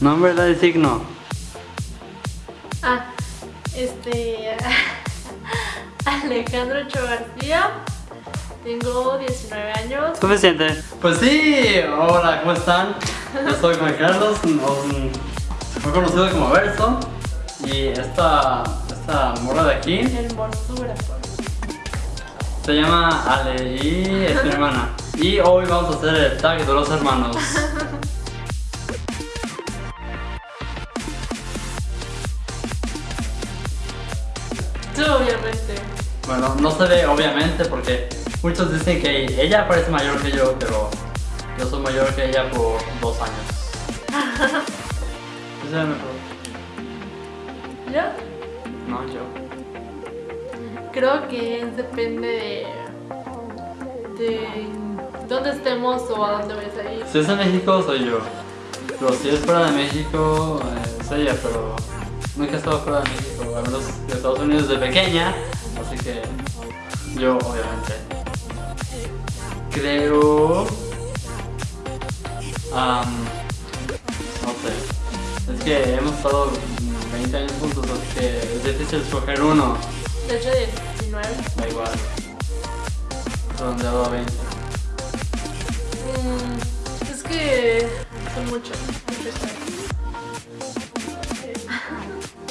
Nombre de signo. Ah, este. Alejandro Ochoa García. Tengo 19 años. Suficiente. Pues sí, hola, ¿cómo están? Yo soy Juan Carlos, muy conocido como Verso. Y esta, esta morra de aquí Hermosura. se llama Ale y es mi hermana. Y hoy vamos a hacer el tag de los hermanos. Bueno, no se ve obviamente porque muchos dicen que ella parece mayor que yo, pero yo soy mayor que ella por dos años. Es mejor. ¿Yo? No, yo. Creo que depende de. de dónde estemos o a dónde vayas a ir. Si es en México, soy yo. Pero si es fuera de México, eh, es ella, pero nunca he estado fuera de México, al menos de Estados Unidos de pequeña, así que yo, obviamente. Creo. am, no sé. Es que hemos estado 20 años juntos, así que es difícil escoger uno. De hecho, 19. Da igual. Redondeado a 20. Mm, es que son muchos. muchos años.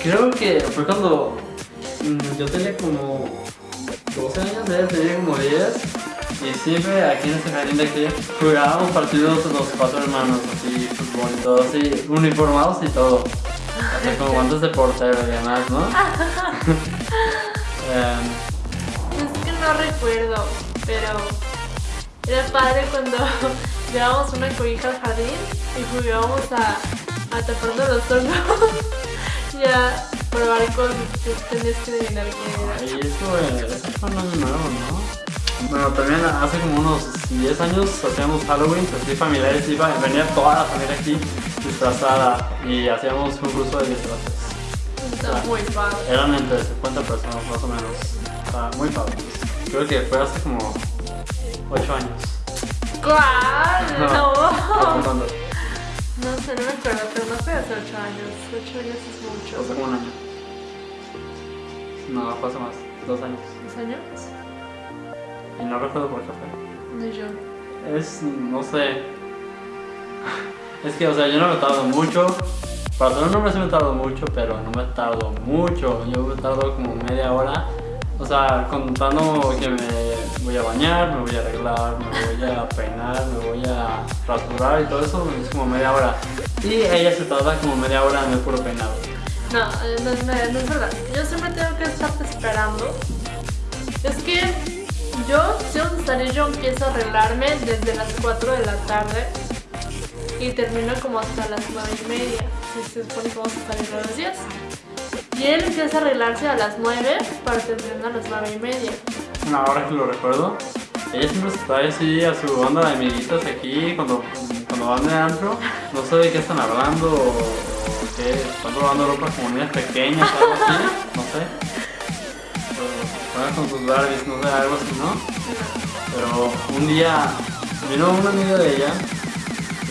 Creo que fue cuando yo tenía como 12 años, ella tenía como 10 y siempre aquí en este jardín de aquí jugábamos partidos los cuatro hermanos, así fútbol y todo, así uniformados y todo. Así como guantes de portero y demás, ¿no? Em, Es que no recuerdo, pero era padre cuando llevábamos una cobija al jardín y jugábamos a, a los ojos y a probar cosas que tenías que adivinar qué y eso, eh, eso fue un año nuevo, ¿no? Bueno, también hace como unos 10 años hacíamos Halloween, así familiares, iba, venía toda la familia aquí disfrazada y hacíamos un curso de disfraces. era. Está muy padre. Eran entre 50 personas más o menos. O sea, muy padre. Creo que fue hace como 8 años. ¿Cuál? No. No sé, no me acuerdo, pero no fue hace 8 años. 8 años es Hace mucho. como un año. No, fue hace más. Dos años. ¿Dos años? Y no recuerdo por qué fue. Ni yo. Es, no sé. Es que, o sea, yo no me tardo mucho. Para ser un hombre sí me tardo mucho, pero no me tardo mucho. Yo me tardo como media hora. O sea, contando que me voy a bañar, me voy a arreglar, me voy a peinar, me voy a rasurar y todo eso, es como media hora. Y ella se tarda como media hora en el puro peinado. No, eh, no, no, no es verdad. Yo siempre tengo que estarte esperando. Es que yo, si a salir, yo empiezo a arreglarme desde las 4 de la tarde y termino como hasta las 9 y media. Si se supone que vamos a salir todos los días. Y él empieza a arreglarse a las 9 para terminar a las 9 y media. Bueno, ahora que lo recuerdo, ella siempre trae así a su banda de amiguitas aquí cuando, cuando van de antro. No sé de qué están hablando o qué, están probando ropa como niñas pequeñas, algo así, no sé. Juegan con sus Barbies, no sé, algo así, ¿no? Pero un día vino una amiga de ella,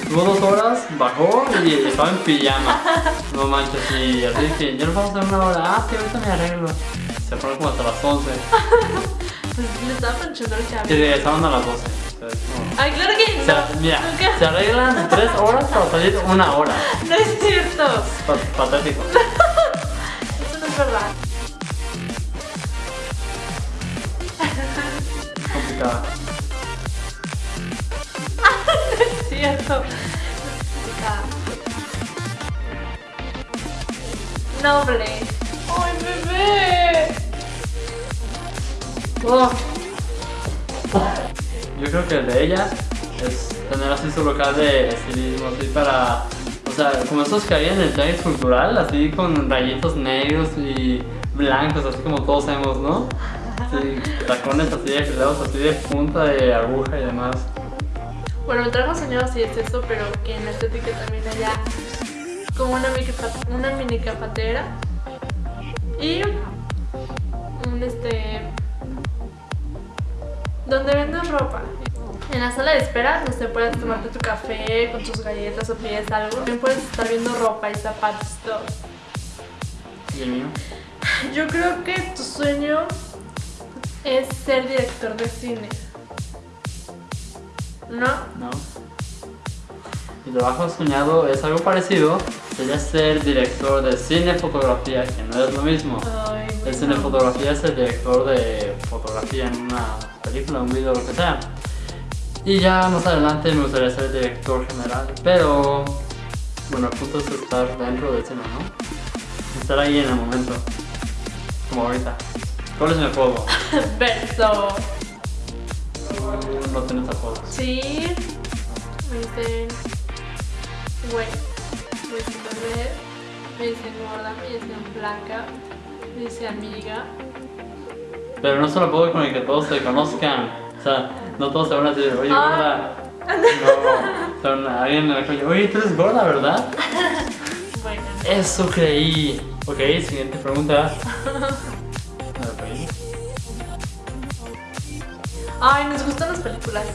estuvo dos horas, bajó y estaba en pijama. No manches, y así que ya nos vamos a dar una hora. Ah, sí, ahorita me arreglo. Se fueron como hasta las 11. Pues le estaba planchando el cabello. regresaban a las 12. Entonces, no. Ay, claro que no. mira, Nunca- se arreglan 3 horas para salir una hora. No es cierto. Pa- patético. Eso no es verdad. Complicada. Es cierto. Ah. Noble. ¡Ay, bebé! Oh. Yo creo que el de ella es tener así su local de estilismo, así para. O sea, como esos que había en el tianguis cultural, así con rayitos negros y blancos, así como todos hemos, ¿no? Sí, tacones así de filados, así de punta de aguja y demás. Bueno, el trabajo soñado sí es eso, pero que en la estética también haya como una mini, una mini capatera y un este donde venden ropa. En la sala de espera, no sé, puedes tomarte tu café con tus galletas o pides algo. También puedes estar viendo ropa y zapatos y todo. ¿Y el mío? Yo creo que tu sueño es ser director de cine. ¿No? No. Mi trabajo soñado es algo parecido. Sería ser director de cine fotografía, que no es lo mismo. Ay, El cine fotografía es el director de fotografía en una película, un video, lo que sea. Y ya más adelante me gustaría ser director general. Pero, bueno, el punto es estar dentro del cine, ¿no? Estar ahí en el momento. Como ahorita. ¿Cuál es mi apodo? Beso. Tú No tienes apodos. Sí. Me dicen. Güey. Me dicen bebé. Me dicen gorda. Me dicen blanca. Me dicen amiga. Pero no es un apodo con el que todos te conozcan. O sea, no todos te van a decir, oye, Ah. gorda. No, son alguien en la calle, oye, tú eres gorda, ¿verdad? Bueno. Eso creí. Ok, siguiente pregunta. Ay, nos gustan las películas.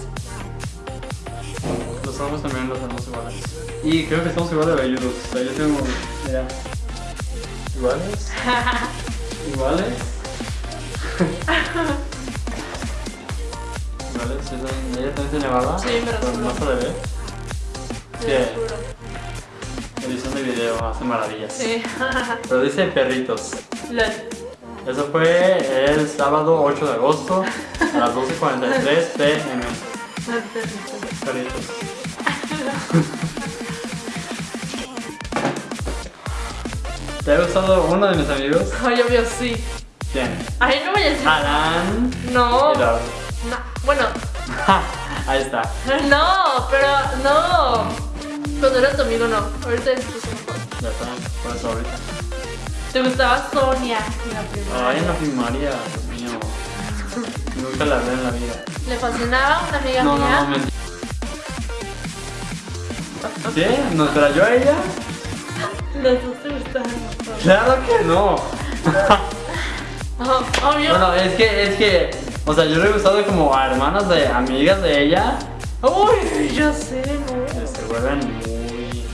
Los ojos también los tenemos iguales. Y creo que estamos igual de velludos. O sea, yo tengo. Mira. ¿Iguales? ¿Iguales? ¿Sí son- ¿Ella también tiene barba? Sí, me Pero rasuró. No se le ve. Lo juro. Edición de video hace maravillas. Sí. Pero dice perritos. Lol. Eso fue el sábado 8 de agosto a las 12.43 pm. Perritos. ¿Te ha gustado uno de mis amigos? Ay, obvio, sí. ¿Quién? Ay, no voy a decir. Alan. No. No. Bueno, Ahí está. no, pero no. Cuando era tu amigo, no. Ahorita es tu. Ya está. Por eso ahorita. Te gustaba Sonia en la primera. Ay, en la primaria, Dios mío. Nunca la hablé en la vida. Le fascinaba una amiga No, mía. no. ¿Sí? ¿Nos trayó a ella? Los dos te gustaban. Claro que no. Oh, obvio. Bueno, es que, es que, o sea, yo le he gustado como a hermanas de amigas de ella. Uy, yo sé, ¿no? Se vuelven muy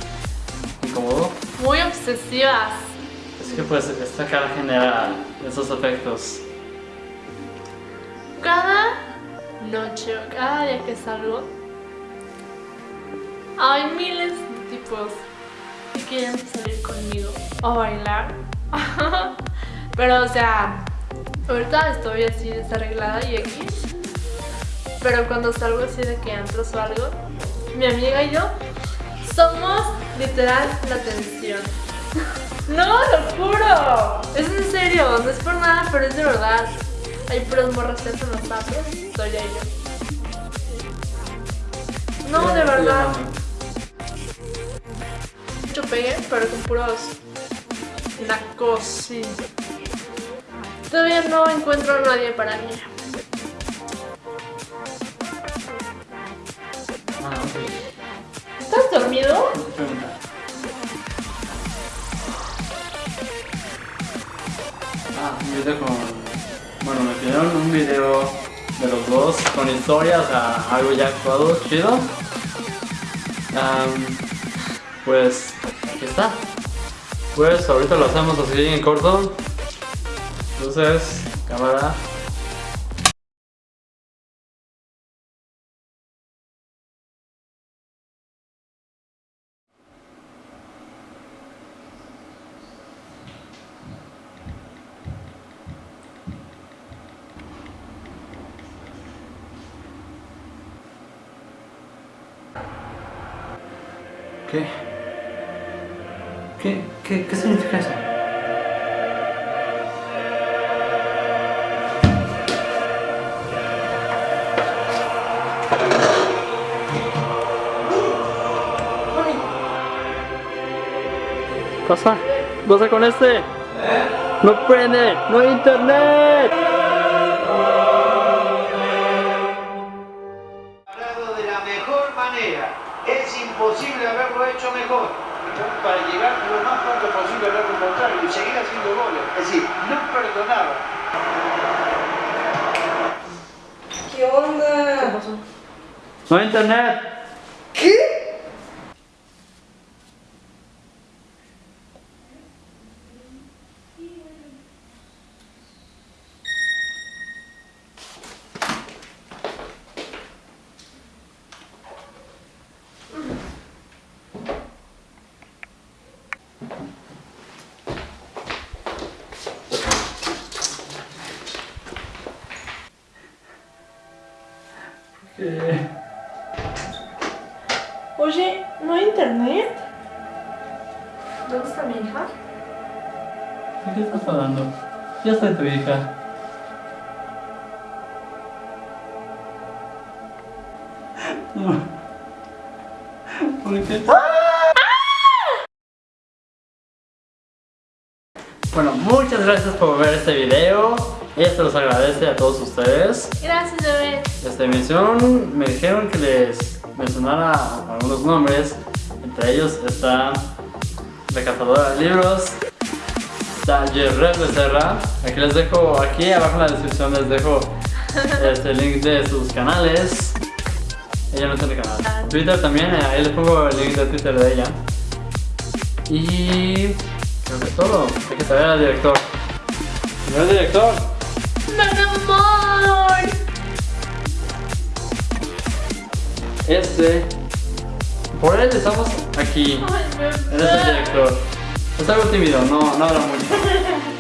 incómodo. Muy obsesivas. Es que pues esta cara genera esos efectos. Cada noche o cada día que salgo, hay miles de tipos que quieren salir conmigo o bailar. Pero, o sea, ahorita estoy así desarreglada y X. Pero cuando salgo así de que antros o algo, mi amiga y yo somos literal la tensión. No, lo juro. Es en serio, no es por nada, pero es de verdad. Hay puras morras feas en los pasos, soy ella. No, de verdad. Mucho pegue, pero con puros nacos, sí. Todavía no encuentro a nadie para mí. Ah. ¿Estás dormido? Ah, un video con. Bueno, me pidieron un video de los dos con historias, o sea, algo ya actuado, chido. Pues, aquí está. Pues ahorita lo hacemos así en corto. Entonces, cámara. ¿Qué? ¿Qué, qué, qué significa eso? Pasa? ¿Qué pasa con este? No prende, no hay internet. de la mejor manera. Es imposible haberlo hecho mejor. Para llegar lo más pronto posible al arco contrario y seguir haciendo goles. Es decir, no perdonaba. ¿Qué onda? ¿Qué pasó? No hay internet. Internet? ¿Dónde está mi hija? ¿De qué estás hablando? Ya está tu hija. ¿Por qué? Bueno, muchas gracias por ver este video. Ella se los agradece a todos ustedes. Gracias, bebé. Esta emisión me dijeron que les mencionara algunos nombres. Entre ellos está la cazadora de libros, está Jerret Becerra. Aquí les dejo, aquí abajo en la descripción les dejo este link de sus canales. Ella no tiene canal. Twitter también, eh, ahí les pongo el link de Twitter de ella. Y creo que es todo. Hay que saber al director. Señor director, ¡Mi amor! este. Por él estamos aquí. Ay, bebé. Él es el director. Es algo tímido, no, no habla mucho.